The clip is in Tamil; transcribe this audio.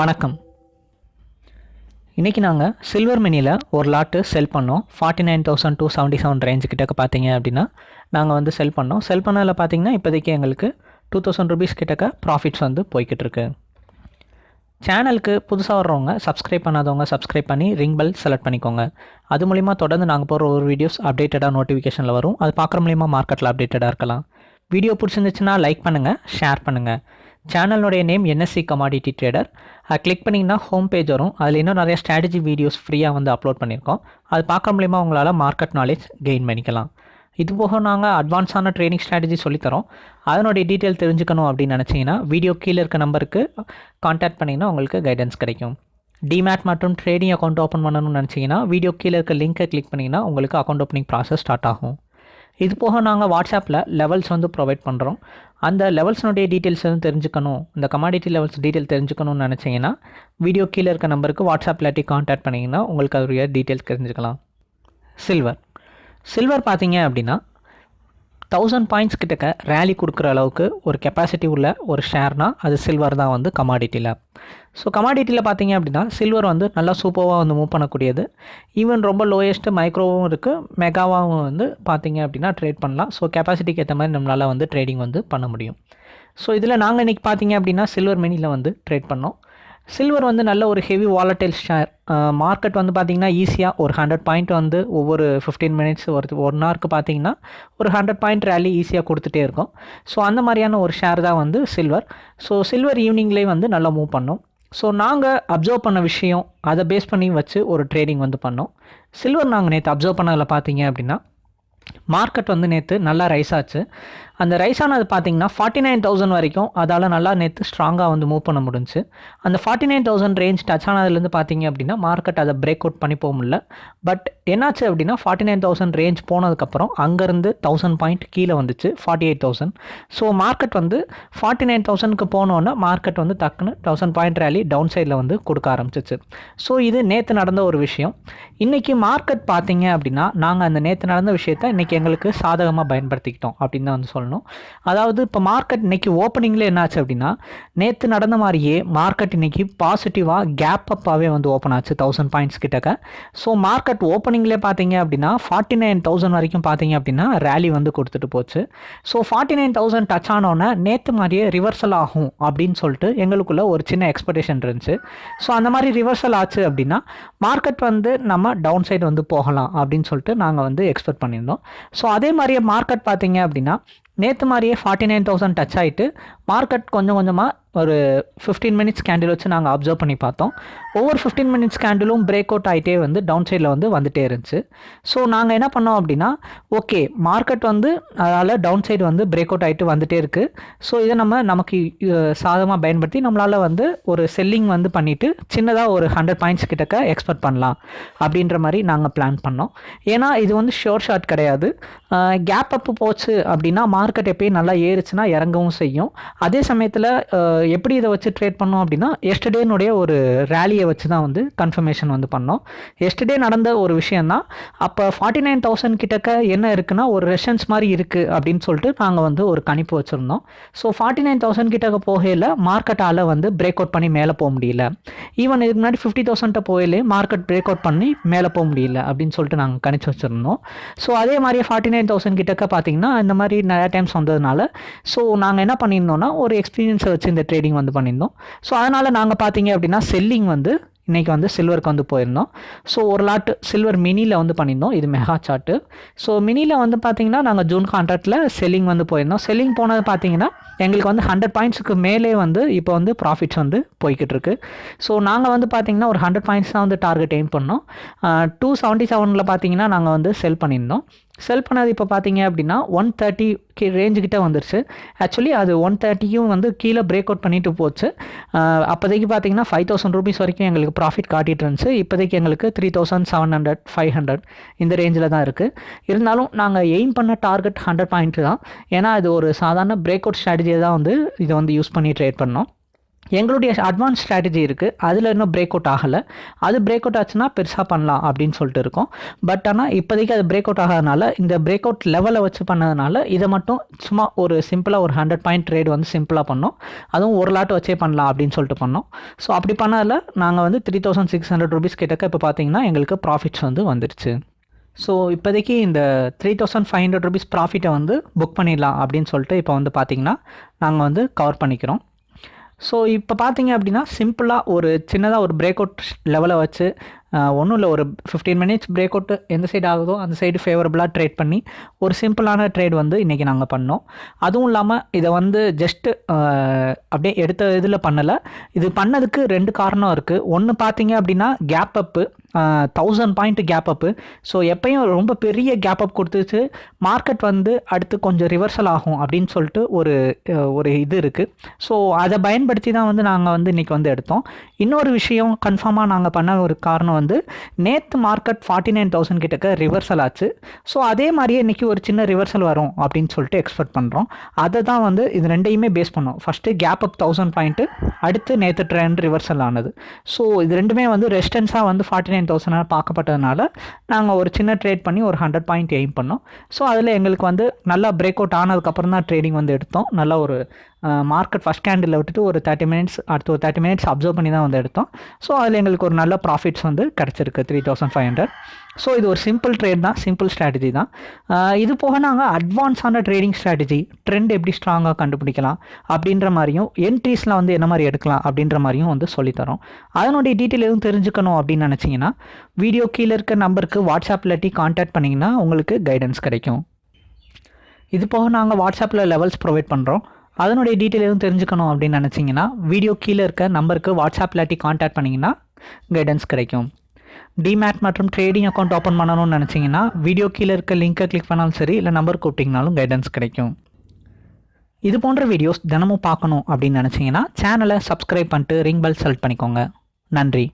வணக்கம். இன்றைக்கி நாங்கள் சில்வர் மினியில் ஒரு லாட்டு செல் பண்ணோம். Forty nine thousand two seventy seven range கிட்டக்க பார்த்தீங்க அப்படின்னா நாங்கள் வந்து செல் பண்ணோம். செல் பண்ணதில் பார்த்தீங்கன்னா இப்போதைக்கு எங்களுக்கு டூ தௌசண்ட் ருபீஸ் கிட்டக்க ப்ராஃபிட்ஸ் வந்து போய்கிட்டு இருக்கு. சேனலுக்கு புதுசாக வர்றவங்க சப்ஸ்கிரைப் பண்ணாதவங்க சப்ஸ்கிரைப் பண்ணி ரிங் பெல் செலக்ட் பண்ணிக்கோங்க. அது மூலிமா தொடர்ந்து நாங்கள் போகிற ஒரு வீடியோஸ் அப்டேட்டடாக நோட்டிஃபிகேஷனில் வரும். அது பார்க்குற மூலிமா மார்க்கெட்டில் அப்டேட்டடாக இருக்கலாம். வீடியோ பிடிச்சிருந்துச்சுன்னா லைக் பண்ணுங்கள் ஷேர் பண்ணுங்கள் சேனலுடைய நேம் என்எஸ்சி கமாடிட்டி ட்ரேடர் அதை கிளிக் பண்ணிங்கன்னா ஹோம் பேஜ் வரும். அதில் இன்னும் நிறைய ஸ்ட்ராட்டஜி வீடியோஸ் ஃப்ரீயாக வந்து அப்லோட் பண்ணியிருக்கோம். அது பார்க்க மூலிமா உங்களால் மார்க்கெட் நாலேஜ் கெயின் பண்ணிக்கலாம். இது போக நாங்கள் அட்வான்ஸான ட்ரைனிங் ஸ்ட்ராட்டஜி சொல்லித்தரோம். அதனுடைய டீட்டெயில் தெரிஞ்சுக்கணும் அப்படின்னு நினச்சிங்கன்னா வீடியோ கீழே இருக்க நம்பருக்கு காண்டாக்ட் பண்ணிங்கன்னா உங்களுக்கு கைடன்ஸ் கிடைக்கும். டிமேட் மற்றும் ட்ரேடிங் அக்கௌண்ட் ஓப்பன் பண்ணணும்னு நினச்சிங்கன்னா வீடியோ கீழே இருக்க லிங்க்கை கிளிக் பண்ணிங்கன்னா உங்களுக்கு அக்கௌண்ட் ஓப்பனிங் ப்ராசஸ் ஸ்டார்ட் ஆகும். இது போக நாங்கள் வாட்ஸ்அப்பில் லெவல்ஸ் வந்து ப்ரொவைட் பண்ணுறோம் அந்த லெவல்ஸ்னுடைய டீட்டெயில்ஸ் வந்து தெரிஞ்சுக்கணும். இந்த கமாடிட்டி லெவல்ஸ் டீட்டெயில் தெரிஞ்சுக்கணும்னு நினச்சிங்கன்னா வீடியோ கீழே இருக்க நம்பருக்கு வாட்ஸ்அப் இல்லாட்டி காண்டாக்ட் பண்ணிங்கன்னா உங்களுக்கு அதோடைய டீட்டெயில்ஸ் தெரிஞ்சுக்கலாம். சில்வர் சில்வர் பார்த்தீங்க அப்படின்னா தௌசண்ட் பாயிண்ட்ஸ் கிட்டக்க ரேலி கொடுக்குற அளவுக்கு ஒரு கெப்பாசிட்டி உள்ள ஒரு ஷேர்னால் அது சில்வர் தான் வந்து கமாடிட்டியில் ஸோ கமாடிட்டியில் பார்த்தீங்க அப்படின்னா சில்வர் வந்து நல்லா சூப்பராக வந்து மூவ் பண்ணக்கூடியது. ஈவன் ரொம்ப லோயஸ்ட்டு மைக்ரோவும் இருக்குது மெகாவாகவும் வந்து பார்த்தீங்க அப்படின்னா ட்ரேட் பண்ணலாம். ஸோ கெப்பாசிட்டிக்கு ஏற்ற மாதிரி நம்மளால் வந்து ட்ரேடிங் வந்து பண்ண முடியும். ஸோ இதில் நாங்கள் இன்றைக்கி பார்த்தீங்க அப்படின்னா சில்வர் மினியில் வந்து ட்ரேட் பண்ணோம். சில்வர் வந்து நல்ல ஒரு ஹெவி வாலட்டைல் ஷேர் மார்க்கெட் வந்து பார்த்திங்கன்னா ஈஸியாக ஒரு ஹண்ட்ரட் பாயிண்ட் வந்து ஒவ்வொரு ஃபிஃப்டீன் மினிட்ஸ் ஒரு ஒன் ஹவருக்கு பார்த்தீங்கன்னா ஒரு ஹண்ட்ரட் பாயிண்ட் ரேலி ஈஸியாக கொடுத்துட்டே இருக்கும். ஸோ அந்த மாதிரியான ஒரு ஷேர் தான் வந்து சில்வர் ஸோ சில்வர் ஈவினிங்லேயே வந்து நல்லா மூவ் பண்ணோம். ஸோ நாங்கள் அப்சர்வ் பண்ண விஷயம் அதை பேஸ் பண்ணி வச்சு ஒரு ட்ரேடிங் வந்து பண்ணோம். சில்வர் நாங்கள் நேற்று அப்சர்வ் பண்ணதில் பார்த்தீங்க அப்படின்னா மார்க்கெட் வந்து நேற்று நல்லா ரைஸ் ஆச்சு. அந்த ரைஸ் ஆனது பார்த்தீங்கன்னா ஃபார்ட்டி நைன் தௌசண்ட் வரைக்கும் அதால் நல்லா நேற்று ஸ்ட்ராங்காக வந்து மூவ் பண்ண முடிஞ்சு அந்த forty nine thousand range touch ஆனதுலேருந்து பார்த்தீங்க அப்படின்னா மார்க்கெட் அதை பிரேக் அவுட் பண்ணி போக முடியல. பட் என்னாச்சு அப்படின்னா ஃபார்ட்டி நைன் தௌசண்ட் ரேஞ்ச் போனதுக்கப்புறம் அங்கேருந்து தௌசண்ட் பாயிண்ட் கீழே வந்துச்சு forty eight thousand so market வந்து ஃபார்ட்டி நைன் தௌசண்ட்க்கு போனோன்னே மார்க்கெட் வந்து டக்குன்னு தௌசண்ட் பாயிண்ட் ரேலி டவுன் சைடில் வந்து கொடுக்க ஆரம்பிச்சிச்சு. ஸோ இது நேற்று நடந்த ஒரு விஷயம். இன்றைக்கி மார்க்கெட் பார்த்தீங்க அப்படின்னா நாங்கள் அந்த நேற்று நடந்த விஷயத்த இன்றைக்கி எங்களுக்கு சாதகமாக பயன்படுத்திக்கிட்டோம் அப்படின்னு தான் வந்து சொல்லணும். அதாவது இப்போ மார்க்கெட் இன்னைக்கு ஓப்பனிங்கில் என்னாச்சு அப்படின்னா நேற்று நடந்த மாதிரியே மார்க்கெட் இன்னைக்கு பாசிட்டிவாக கேப் அப்பாகவே வந்து ஓப்பன் ஆச்சு தௌசண்ட் பாயிண்ட்ஸ் கிட்டக்க. ஸோ மார்க்கெட் ஓப்பனிங்லேயே பார்த்தீங்க அப்படின்னா ஃபார்ட்டி நைன் தௌசண்ட் வரைக்கும் பார்த்தீங்க அப்படின்னா ரேலி வந்து கொடுத்துட்டு போச்சு. So forty nine thousand touch ஆனோன்னே நேற்று மாதிரியே ரிவர்சல் ஆகும் அப்படின்னு சொல்லிட்டு எங்களுக்குள்ள ஒரு சின்ன எக்ஸ்பெக்டேஷன் இருந்துச்சு. ஸோ அந்த மாதிரி ரிவர்சல் ஆச்சு அப்படின்னா மார்க்கெட் வந்து நம்ம டவுன் சைடு வந்து போகலாம் அப்படின்னு சொல்லிட்டு நாங்கள் வந்து எக்ஸ்பெக்ட் பண்ணியிருந்தோம். ஸோ அதே மாதிரியே மார்க்கெட் பார்த்தீங்க அப்படின்னா நேற்று மாதிரியே ஃபார்ட்டி நைன் தௌசண்ட் டச் ஆகிட்டு மார்க்கெட் கொஞ்சம் கொஞ்சமாக ஒரு ஃபிஃப்டீன் மினிட்ஸ் கேண்டில் வச்சு நாங்கள் அப்சர்வ் பண்ணி பார்த்தோம். ஒவ்வொரு ஃபிஃப்டீன் மினிட்ஸ் கேண்டிலும் பிரேக் அவுட் ஆகிட்டே வந்து டவுன் சைடில் வந்து வந்துட்டே இருந்துச்சு. ஸோ நாங்கள் என்ன பண்ணோம் அப்படின்னா ஓகே மார்க்கெட் வந்து அதனால் டவுன் சைடு வந்து பிரேக் அவுட் ஆகிட்டு வந்துட்டே இருக்குது ஸோ இதை நம்ம நமக்கு சாதகமாக பயன்படுத்தி நம்மளால் வந்து ஒரு செல்லிங் வந்து பண்ணிவிட்டு சின்னதாக ஒரு ஹண்ட்ரட் பாயிண்ட்ஸ் கிட்டக்க எக்ஸ்பெக்ட் பண்ணலாம் அப்படின்ற மாதிரி நாங்கள் பிளான் பண்ணோம். ஏன்னா இது வந்து ஷோர் ஷாட் கிடையாது. கேப் அப் போச்சு அப்படின்னா மார்க்கெட் எப்பயும் நல்லா ஏறுச்சுன்னா இறங்கவும் செய்யும். அதே சமயத்தில் எப்படி இதை வச்சு ட்ரேட் பண்ணோம் அப்படின்னா எஸ்டர்டேனுடைய ஒரு ரேலியை வச்சு தான் வந்து கன்ஃபர்மேஷன் வந்து பண்ணோம். எஸ்டர்டே நடந்த ஒரு விஷயந்தான் அப்போ ஃபார்ட்டி நைன் தௌசண்ட் கிட்டக்க என்ன இருக்குன்னா ஒரு ரெஷன்ஸ் மாதிரி இருக்குது அப்படின்னு சொல்லிட்டு நாங்கள் வந்து ஒரு கணிப்பு வச்சுருந்தோம். ஸோ ஃபார்ட்டி நைன் தௌசண்ட் கிட்டக்க போகையில் மார்க்கெட்டால் வந்து பிரேக் அவுட் பண்ணி மேலே போக முடியல. ஈவன் இதுக்கு முன்னாடி ஃபிஃப்டி தௌசண்ட்டை போயிலே மார்க்கெட் பிரேக் அவுட் பண்ணி மேலே போக முடியல அப்படின்னு சொல்லிட்டு நாங்கள் கணிச்சு வச்சுருந்தோம். ஸோ அதே மாதிரி ஃபார்ட்டி நைன் தௌசண்ட் கிட்டக்க பார்த்தீங்கன்னா இந்த மாதிரி நிறையா டைம்ஸ் வந்ததுனால ஸோ நாங்கள் என்ன பண்ணியிருந்தோம்னா ஒரு எக்ஸ்பீரியன்ஸை வச்சு இந்த ட்ரேடிங் வந்து பண்ணியிருந்தோம். ஸோ அதனால் நாங்கள் பார்த்தீங்க அப்படின்னா செல்லிங் வந்து இன்றைக்கி வந்து சில்வருக்கு வந்து போயிருந்தோம். ஸோ ஒரு லாட்டு சில்வர் மினியில் வந்து பண்ணியிருந்தோம். இது மெகா சார்ட்டு ஸோ மினியில் வந்து பார்த்தீங்கன்னா நாங்கள் ஜூன் கான்ட்ராக்டில் செல்லிங் வந்து போயிருந்தோம். செல்லிங் போனது பார்த்தீங்கன்னா எங்களுக்கு வந்து ஹண்ட்ரட் பாயிண்ட்ஸுக்கு மேலே வந்து இப்போ வந்து ப்ராஃபிட்ஸ் வந்து போய்கிட்டு இருக்கு. ஸோ நாங்கள் வந்து பார்த்தீங்கன்னா ஒரு ஹண்ட்ரட் பாயிண்ட்ஸ் தான் வந்து டார்கெட் எய்ம் பண்ணோம். டூ செவன்ட்டி செவனில் பார்த்தீங்கன்னா நாங்கள் வந்து செல் பண்ணியிருந்தோம். செல் பண்ணது இப்போ பார்த்தீங்க அப்படின்னா ஒன் தேர்ட்டி கி ரேஞ்சுக்கிட்ட வந்துருச்சு. ஆக்சுவலி அது ஒன் தேர்ட்டியும் வந்து கீழே பிரேக் அவுட் பண்ணிட்டு போச்சு. அப்போதைக்கு பார்த்தீங்கன்னா ஃபைவ் தௌசண்ட் ருபீஸ் வரைக்கும் எங்களுக்கு ப்ராஃபிட் காட்டிட்டு இருந்துச்சு. இப்போதைக்கு எங்களுக்கு three thousand seven hundred five hundred இந்த ரேஞ்சில் தான் இருக்குது இருந்தாலும் நாங்கள் எய்ம் பண்ண டார்கெட் ஹண்ட்ரட் பாயிண்ட் தான். ஏன்னா இது ஒரு சாதாரண பிரேக் அவுட் ஸ்ட்ராட்டஜியை தான் வந்து இதை வந்து யூஸ் பண்ணி ட்ரேட் பண்ணோம். எங்களுடைய அட்வான்ஸ் ஸ்ட்ராட்டஜி இருக்குது அதில் இன்னும் பிரேக் அவுட் ஆகலை. அது பிரேக் அவுட் ஆச்சுன்னா பெருசாக பண்ணலாம் அப்படின்னு சொல்லிட்டு இருக்கோம். பட் ஆனால் இப்போதைக்கு அது பிரேக் அவுட் ஆகாதனால இந்த பிரேக் அவுட் லெவலை வச்சு பண்ணதுனால இதை மட்டும் சும்மா ஒரு சிம்பிளாக ஒரு ஹண்ட்ரட் பாயிண்ட் ட்ரேட் வந்து சிம்பிளாக பண்ணோம். அதுவும் ஒரு லாட் வச்சே பண்ணலாம் அப்படின்னு சொல்லிட்டு பண்ணோம். ஸோ அப்படி பண்ணதில் நாங்கள் வந்து three thousand six hundred rupees கிட்டக்க இப்போ பார்த்தீங்கன்னா எங்களுக்கு ப்ராஃபிட்ஸ் வந்து வந்துருச்சு. ஸோ இப்போதைக்கு இந்த three thousand five hundred rupees ப்ராஃபிட்டை வந்து புக் பண்ணிடலாம் அப்படின்னு சொல்லிட்டு இப்போ வந்து பார்த்தீங்கன்னா நாங்கள் வந்து கவர் பண்ணிக்கிறோம். ஸோ இப்போ பார்த்தீங்க அப்படின்னா சிம்பிளாக ஒரு சின்னதாக ஒரு பிரேக் அவுட் லெவலை வச்சு ஒன்றும் இல்லை ஒரு ஃபிஃப்டீன் மினிட்ஸ் பிரேக் அவுட் எந்த சைடு ஆகுதோ அந்த சைடு ஃபேவரபுளாக ட்ரேட் பண்ணி ஒரு சிம்பிளான ட்ரேட் வந்து இன்றைக்கி நாங்கள் பண்ணோம். அதுவும் இல்லாமல் இதை வந்து ஜஸ்ட்டு அப்படியே எடுத்த இதில் பண்ணலை. இது பண்ணதுக்கு ரெண்டு காரணம் இருக்குது ஒன்று பார்த்தீங்க அப்படின்னா gap up thousand point gap up so எப்பயும் ரொம்ப பெரிய கேப் அப் கொடுத்துச்சு. மார்க்கெட் வந்து அடுத்து கொஞ்சம் ரிவர்சல் ஆகும் அப்படின்னு சொல்லிட்டு ஒரு ஒரு இது இருக்குது ஸோ அதை பயன்படுத்தி தான் வந்து நாங்கள் வந்து இன்றைக்கி வந்து எடுத்தோம். இன்னொரு விஷயம் கன்ஃபார்மாக நாங்கள் பண்ண ஒரு காரணம் வந்து நேற்று மார்க்கெட் ஃபார்ட்டி நைன் தௌசண்ட் கிட்டக்க ரிவர்சல் ஆச்சு. ஸோ அதே மாதிரியே இன்றைக்கி ஒரு சின்ன ரிவர்சல் வரும் அப்படின்னு சொல்லிட்டு எக்ஸ்பெக்ட் பண்ணுறோம் அதை தான் வந்து இது ரெண்டையுமே பேஸ் பண்ணோம். First gap up thousand point அடுத்து நேற்று ட்ரெண்ட் ரிவர்சல் ஆனது. ஸோ இது ரெண்டுமே வந்து ரெஸ்டன்ஸாக வந்து ஃபார்ட்டி நைன் தௌசண்டாக பார்க்கப்பட்டதுனால நாங்கள் ஒரு சின்ன ட்ரேட் பண்ணி ஒரு ஹண்ட்ரட் பாயிண்ட் எய்ம் பண்ணோம். ஸோ அதில் எங்களுக்கு வந்து நல்லா பிரேக் அவுட் ஆனதுக்கப்புறம் தான் ட்ரேடிங் வந்து எடுத்தோம். நல்ல ஒரு மார்க்கெட் ஃபஸ்ட் கேண்டில் விட்டுட்டு ஒரு தேர்ட்டி மினிட்ஸ் அடுத்து ஒரு தேர்ட்டி மினிட்ஸ் அப்சர்வ் பண்ணி தான் வந்து எடுத்தோம். ஸோ அதில் எங்களுக்கு ஒரு நல்ல ப்ராஃபிட்ஸ் வந்து கிடச்சிருக்கு three thousand five hundred so இது ஒரு சிம்பிள் ட்ரேட் தான் சிம்பிள் ஸ்ட்ராட்டஜி தான். இது போக நாங்கள் அட்வான்ஸான ட்ரேடிங் ஸ்ட்ராட்டஜி ட்ரெண்ட் எப்படி ஸ்ட்ராங்காக கண்டுபிடிக்கலாம் அப்படின்ற மாதிரியும் என்ட்ரீஸ்லாம் வந்து என்ன மாதிரி எடுக்கலாம் அப்படின்ற மாதிரியும் வந்து சொல்லித்தரோம் அதனுடைய டீட்டெயில் எதுவும் தெரிஞ்சுக்கணும் அப்படின்னு நினச்சிங்கன்னா வீடியோ கீழே இருக்க நம்பருக்கு வாட்ஸ்அப் இல்லாட்டி காண்டாக்ட் பண்ணிங்கன்னா உங்களுக்கு கைடன்ஸ் கிடைக்கும். இது போக நாங்கள் வாட்ஸ்அப்பில் லெவல்ஸ் ப்ரொவைட் பண்ணுறோம் அதனுடைய டீட்டெயில் எதுவும் தெரிஞ்சுக்கணும் அப்படின்னு நினச்சிங்கன்னா வீடியோ கீழே இருக்க நம்பருக்கு வாட்ஸ்அப் இல்லாட்டி காண்டாக்ட் பண்ணிங்கன்னா கைடன்ஸ் கிடைக்கும். டிமேட் மற்றும் ட்ரேடிங் அக்கௌண்ட் ஓப்பன் பண்ணணும்னு நினச்சிங்கன்னா வீடியோ கீழே இருக்க லிங்கை கிளிக் பண்ணாலும் சரி இல்லை நம்பர் கூப்பிட்டிங்கனாலும் கைடன்ஸ் கிடைக்கும். இது போன்ற வீடியோஸ் தினமும் பார்க்கணும் அப்படின்னு நினச்சிங்கன்னா சேனலை சப்ஸ்கிரைப் பண்ணிட்டு ரிங் பெல் செலக்ட் பண்ணிக்கோங்க. நன்றி.